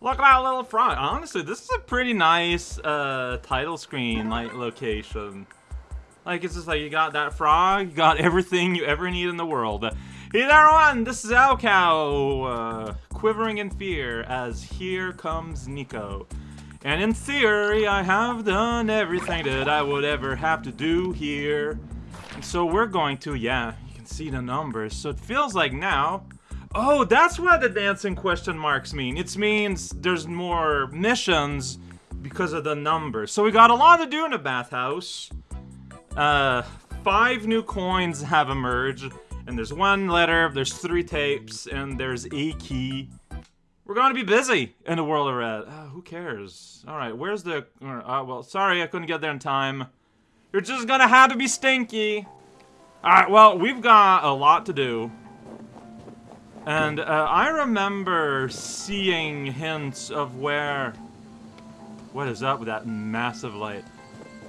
Look at that little frog. Honestly, this is a pretty nice uh, title screen like location. Like it's just like you got that frog, you got everything you ever need in the world. Hey there, everyone! This is raocow, uh, quivering in fear as here comes Niko. And in theory, I have done everything that I would ever have to do here. And so we're going to, yeah, you can see the numbers. So it feels like now Oh, that's what the dancing question marks mean. It means there's more missions because of the numbers. So we got a lot to do in the bathhouse. Uh, five new coins have emerged. And there's one letter, there's three tapes, and there's a key. We're gonna be busy in the world of red. Uh, who cares? Alright, where's the... Uh, well, sorry I couldn't get there in time. You're just gonna have to be stinky. Alright, well, we've got a lot to do. And uh, I remember seeing hints of where... What is up with that massive light?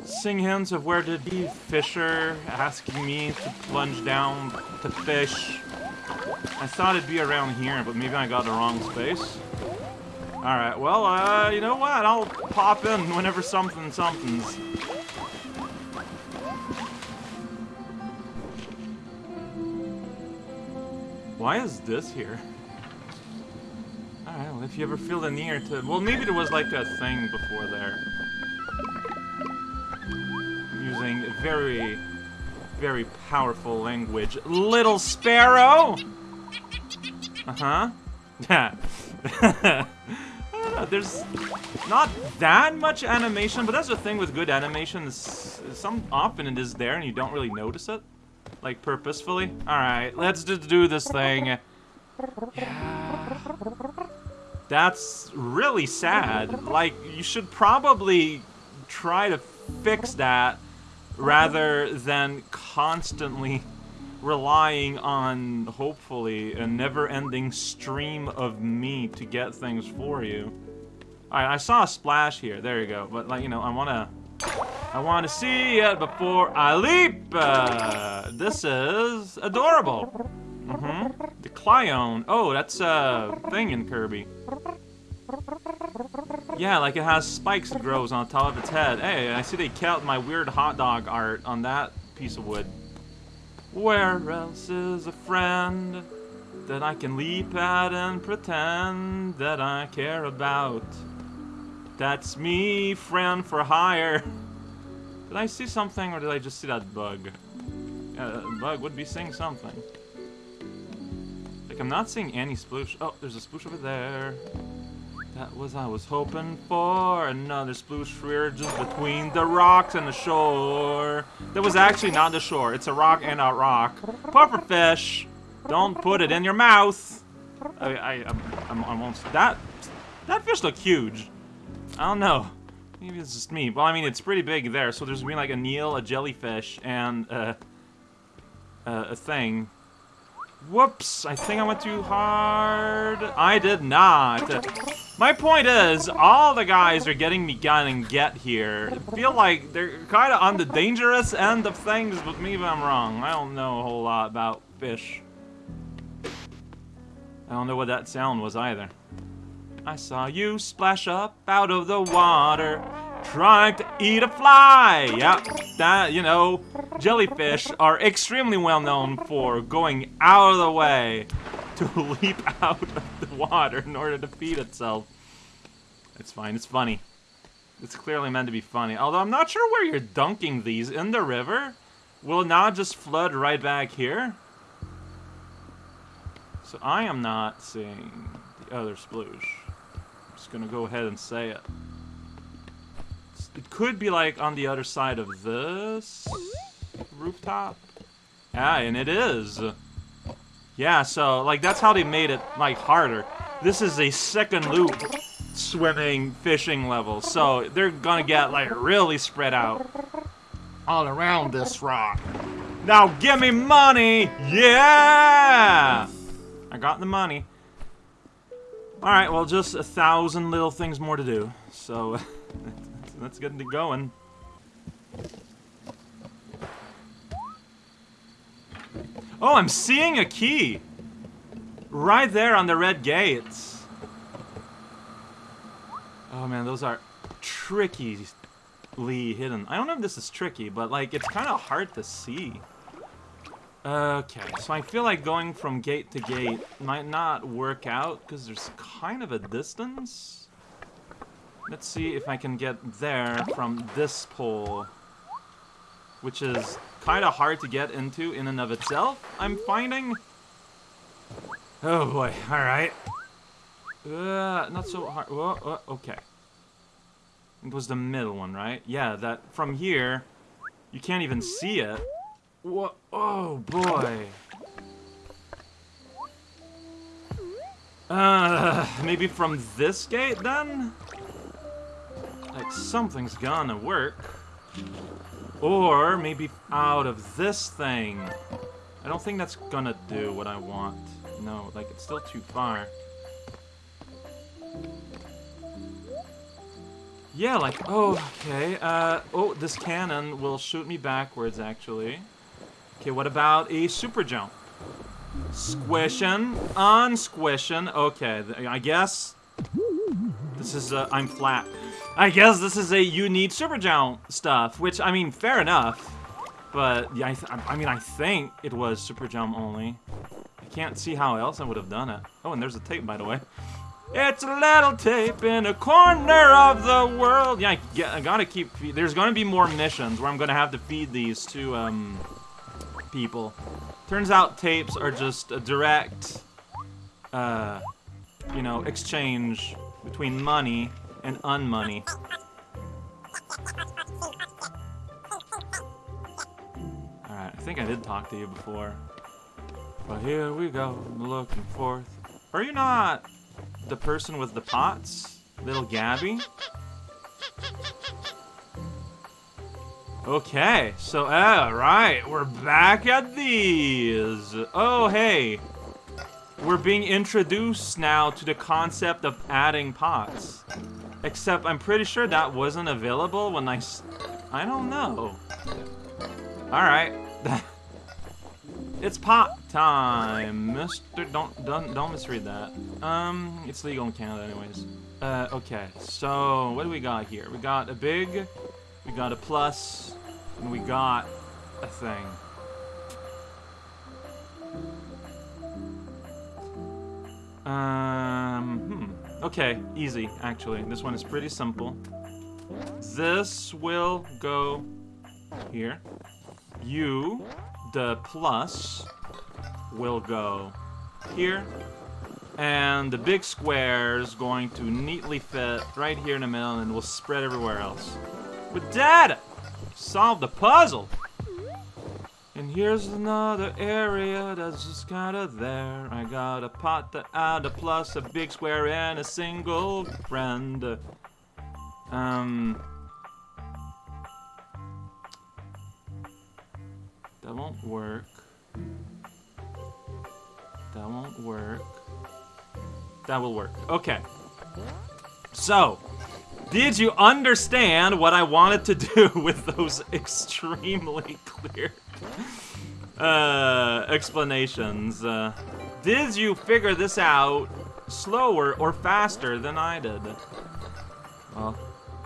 Seeing hints of where to be Fischer asking me to plunge down to fish. I thought it'd be around here, but maybe I got the wrong space. Alright, well, uh, you know what? I'll pop in whenever something something's. Why is this here? Alright, well, if you ever feel the need to... Well, maybe there was like a thing before there. Using very, very powerful language. Little Sparrow! Uh-huh. Yeah. there's not that much animation, but that's the thing with good animation. Some often it is there and you don't really notice it. Like, purposefully? Alright, let's just do this thing. Yeah. That's really sad. Like, you should probably try to fix that rather than constantly relying on, hopefully, a never-ending stream of me to get things for you. Alright, I saw a splash here. There you go. But, like, you know, I want to I want to see it before I leap. Uh, this is adorable. Mm-hmm. The Clione. Oh, that's a thing in Kirby. Yeah, like it has spikes that grows on top of its head. Hey, I see they kept my weird hot dog art on that piece of wood. Where else is a friend that I can leap at and pretend that I care about? That's me, friend for hire. Did I see something, or did I just see that bug? Uh, bug would be seeing something. Like, I'm not seeing any sploosh. Oh, there's a sploosh over there. That was I was hoping for. Another sploosh rear just between the rocks and the shore. That was actually not the shore. It's a rock and a rock. Pufferfish! Don't put it in your mouth! I, I, I'm, I'm almost... That, that fish looked huge. I don't know. Maybe it's just me. Well, I mean, it's pretty big there, so there's been like a eel, a jellyfish, and uh, a thing. Whoops! I think I went too hard. I did not. My point is, all the guys are getting me gun and get here. I feel like they're kind of on the dangerous end of things, but maybe I'm wrong. I don't know a whole lot about fish. I don't know what that sound was either. I saw you splash up out of the water, trying to eat a fly. Yeah, that, you know, jellyfish are extremely well known for going out of the way to leap out of the water in order to feed itself. It's fine, it's funny. It's clearly meant to be funny. Although I'm not sure where you're dunking these. In the river? Will not just flood right back here? So I am not seeing the other sploosh just gonna go ahead and say it. It could be like on the other side of this rooftop. Yeah, and it is. Yeah, so like that's how they made it like harder. This is a second loop swimming fishing level, so they're gonna get like really spread out all around this rock. Now give me money! Yeah! I got the money. Alright, well, just a thousand little things more to do. So, let's get going. Oh, I'm seeing a key! Right there on the red gates. Oh man, those are trickily hidden. I don't know if this is tricky, but like it's kind of hard to see. Okay, so I feel like going from gate to gate might not work out because there's kind of a distance. Let's see if I can get there from this pole, which is kind of hard to get into in and of itself, I'm finding. Oh boy, alright. Uh, not so hard. Whoa, okay. It was the middle one, right? Yeah, that from here, you can't even see it. What? Oh boy. Uh, maybe from this gate then? Like something's gonna work. Or maybe out of this thing. I don't think that's gonna do what I want. No, like it's still too far. Yeah, like, oh, okay, uh, oh, this cannon will shoot me backwards, actually. Okay, what about a super jump? Squishing, unsquishing, okay, I guess this is, I'm flat. I guess this is a you need super jump stuff, which, I mean, fair enough. But, yeah, I, I mean, I think it was super jump only. I can't see how else I would have done it. Oh, and there's a tape, by the way. It's a little tape in a corner of the world. Yeah, I, I gotta keep... There's gonna be more missions where I'm gonna have to feed these to, um, people. Turns out tapes are just a direct, uh, you know, exchange between money and unmoney. Alright, I think I did talk to you before. But here we go, looking forth. Are you not the person with the pots? Little Gabi? Okay, so, uh, right, we're back at these. Oh, hey. We're being introduced now to the concept of adding pots. Except I'm pretty sure that wasn't available when I... I don't know. Alright. it's pot time, mister. Don't, don't, don't misread that. Um, it's legal in Canada anyways. Uh, okay, so what do we got here? We got a big, we got a plus, and we got a thing. Um, hmm. Okay, easy, actually. This one is pretty simple. This will go here. You, the plus, will go here. And the big square is going to neatly fit right here in the middle and will spread everywhere else. With Dad! Solve the puzzle! And here's another area that's just kinda there. I got a pot to add a plus, a big square, and a single friend. Um... That won't work. That won't work. That will work. Okay. So, did you understand what I wanted to do with those extremely clear uh, explanations? Uh, did you figure this out slower or faster than I did? Well,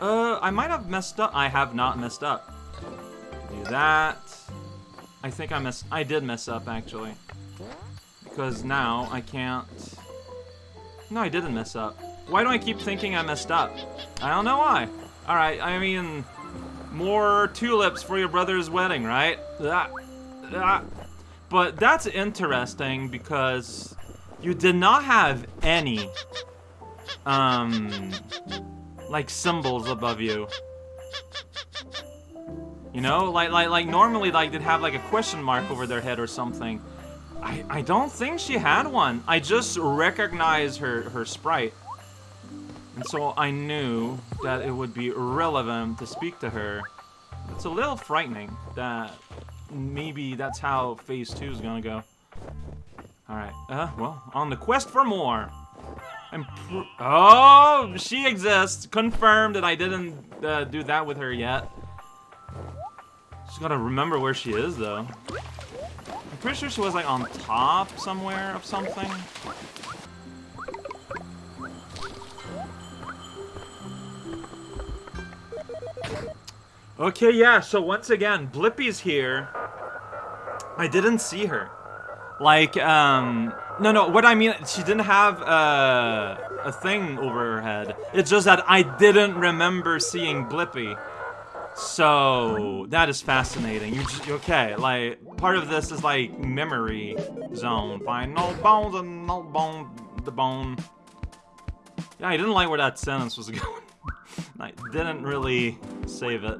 uh, I might have messed up. I have not messed up. Do that. I think I messed. I did mess up actually, because now I can't. No, I didn't mess up. Why do I keep thinking I messed up? I don't know why. Alright, I mean, more tulips for your brother's wedding, right? Ah, ah. But that's interesting because you did not have any, um, like symbols above you. You know, like like like normally like they'd have like a question mark over their head or something. I I don't think she had one. I just recognize her her sprite. And so I knew that it would be relevant to speak to her. It's a little frightening that maybe that's how phase two is gonna go. Alright, uh, well, on the quest for more. And oh, she exists. Confirmed that I didn't uh, do that with her yet. Just gotta remember where she is, though. I'm pretty sure she was, like, on top somewhere of something. Okay, yeah, so once again, Blippi's here. I didn't see her. Like, um... No, no, what I mean, she didn't have uh, a thing over her head. It's just that I didn't remember seeing Blippi. So, that is fascinating. You just, okay, like, part of this is like memory zone. Find no bones and no bone, the bone. Yeah, I didn't like where that sentence was going. I didn't really save it.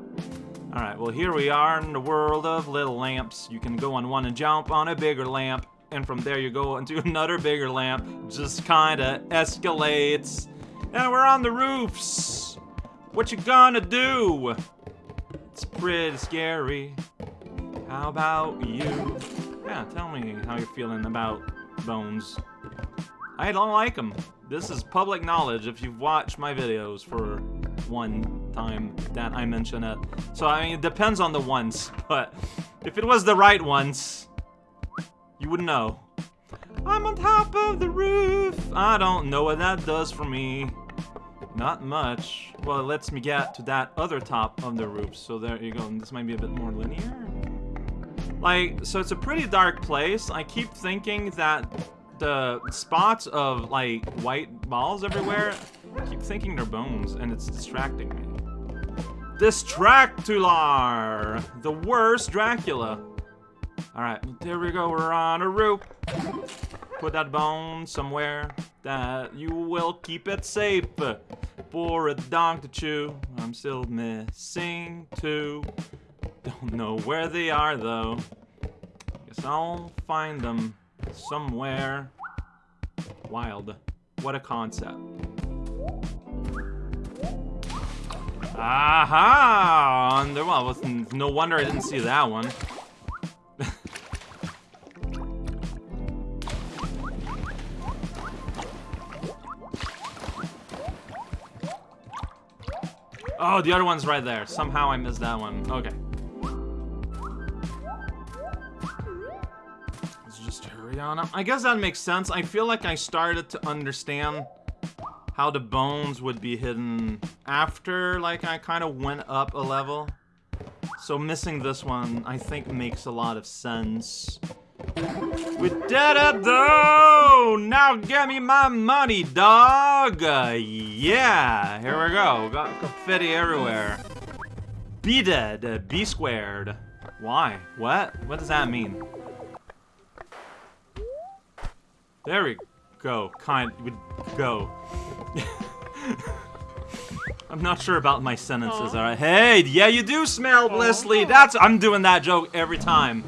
Alright, well here we are in the world of little lamps. You can go on one and jump on a bigger lamp. And from there you go into another bigger lamp. Just kinda escalates. And we're on the roofs. What you gonna do? It's pretty scary. How about you? Yeah, tell me how you're feeling about bones. I don't like them. This is public knowledge if you've watched my videos for one time that I mention it. So, I mean, it depends on the ones, but if it was the right ones, you would know. I'm on top of the roof. I don't know what that does for me. Not much. Well, it lets me get to that other top of the roof. So there you go. This might be a bit more linear. Like, so it's a pretty dark place. I keep thinking that the spots of, like, white balls everywhere, keep thinking they're bones, and it's distracting me. Distractular! The worst Dracula. Alright, there we go, we're on a roof. Put that bone somewhere that you will keep it safe for a dog to chew. I'm still missing two. Don't know where they are though. Guess I'll find them somewhere. Wild. What a concept. Aha! Well, no wonder I didn't see that one. Oh, the other one's right there. Somehow I missed that one. Okay. Let's just hurry on up. I guess that makes sense. I feel like I started to understand how the bones would be hidden after, like, I kind of went up a level. So missing this one, I think, makes a lot of sense. We did it though! Now get me my money, dog! Uh, yeah, here we go. Got confetti everywhere. Be dead, uh, be squared. Why? What? What does that mean? There we go. Kind would go. I'm not sure about my sentences, alright? Hey, yeah, you do smell, Blissly. That's I'm doing that joke every time.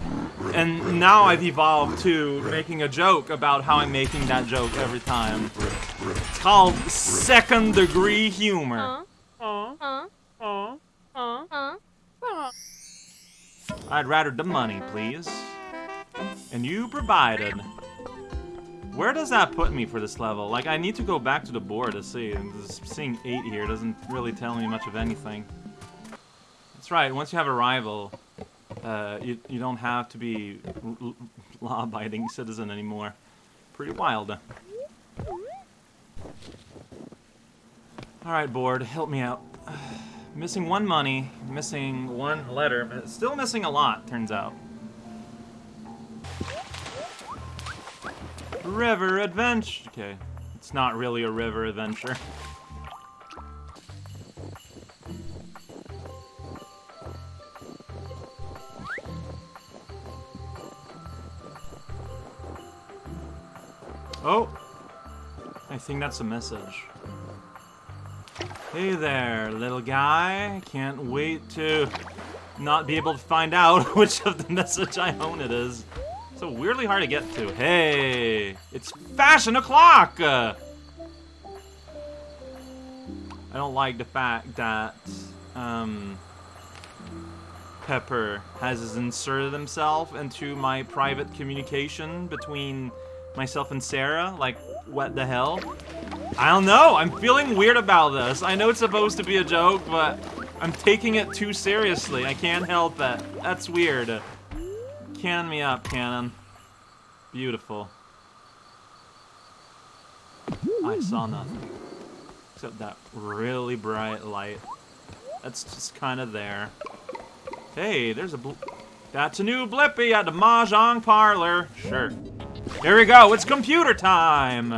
And now I've evolved to making a joke about how I'm making that joke every time. It's called second degree humor. I'd rather the money, please. And you provided. Where does that put me for this level? Like, I need to go back to the board to see. Seeing 8 here doesn't really tell me much of anything. That's right, once you have a rival, uh, you, you don't have to be law-abiding citizen anymore. Pretty wild. Alright, board, help me out. missing one money, missing one letter, but still missing a lot, turns out. River adventure. Okay, it's not really a river adventure. Oh! I think that's a message. Hey there, little guy. Can't wait to not be able to find out which of the message I own it is. So weirdly hard to get to. Hey! It's fashion o'clock! I don't like the fact that, um... Pepper has inserted himself into my private communication between myself and Sarah? Like, what the hell? I don't know. I'm feeling weird about this. I know it's supposed to be a joke, but I'm taking it too seriously. I can't help it. That's weird. Can me up, Cannon. Beautiful. I mm-hmm. saw nothing. Except that really bright light. That's just kind of there. Hey, there's a That's a new Blippi at the Mahjong parlor. Sure. Here we go. It's computer time.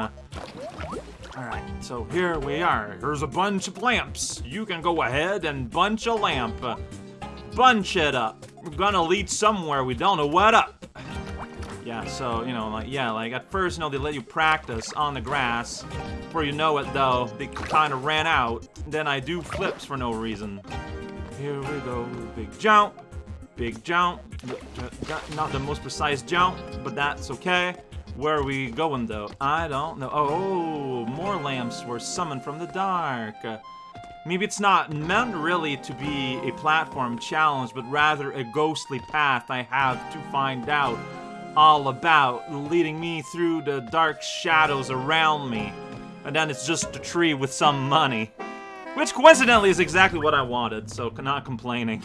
Alright, so here we are. Here's a bunch of lamps. You can go ahead and bunch a lamp. Bunch it up. We're gonna lead somewhere we don't know what up. Yeah, so, you know, like, yeah, like, at first, you know, they let you practice on the grass. Before you know it, though, they kind of ran out. Then I do flips for no reason. Here we go. Big jump. Big jump. Not the most precise jump, but that's okay. Where are we going, though? I don't know. Oh, more lamps were summoned from the dark. Maybe it's not meant really to be a platform challenge, but rather a ghostly path I have to find out all about, leading me through the dark shadows around me. And then it's just a tree with some money. Which coincidentally is exactly what I wanted, so not complaining.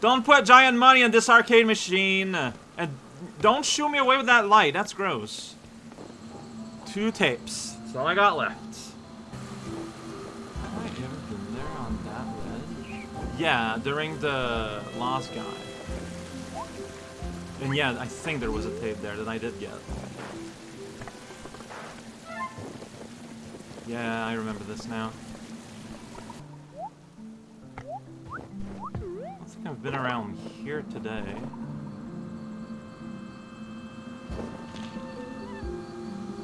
Don't put giant money in this arcade machine. And don't shoot me away with that light, that's gross. Two tapes. That's all I got left. Have I ever been there on that ledge? Yeah, during the Lost Guy. And yeah, I think there was a tape there that I did get. Yeah, I remember this now. I think I've been around here today.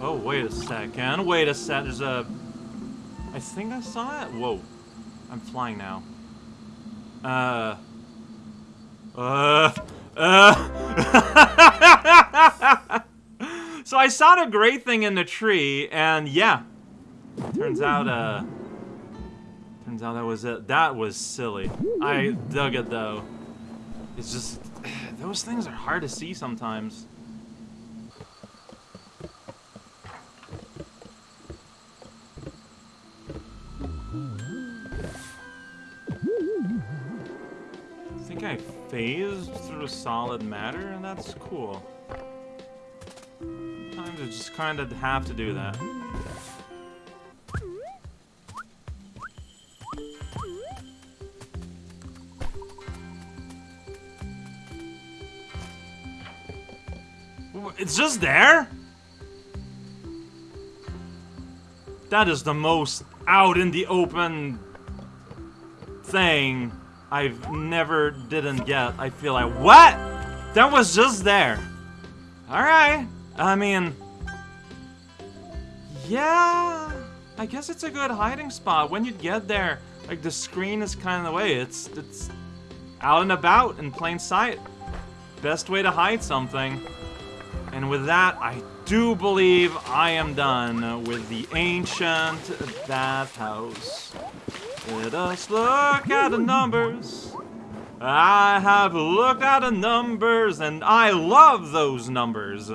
Oh, wait a second. Wait a sec. There's a... I think I saw it. Whoa. I'm flying now. Uh... Uh... Uh. so I saw the great thing in the tree, and yeah. Turns out, uh... Turns out that was it. That was silly. I dug it, though. It's just... Those things are hard to see sometimes. Think I phased through solid matter, and that's cool. Sometimes I just kind of have to do that. It's just there? That is the most out in the open thing I've never didn't get. I feel like, what? That was just there. Alright. I mean, yeah, I guess it's a good hiding spot. When you get there, like the screen is kind of the way. It's, it's out and about in plain sight. Best way to hide something. And with that, I do believe I am done with the ancient bathhouse. Let us look at the numbers. I have looked at the numbers and I love those numbers.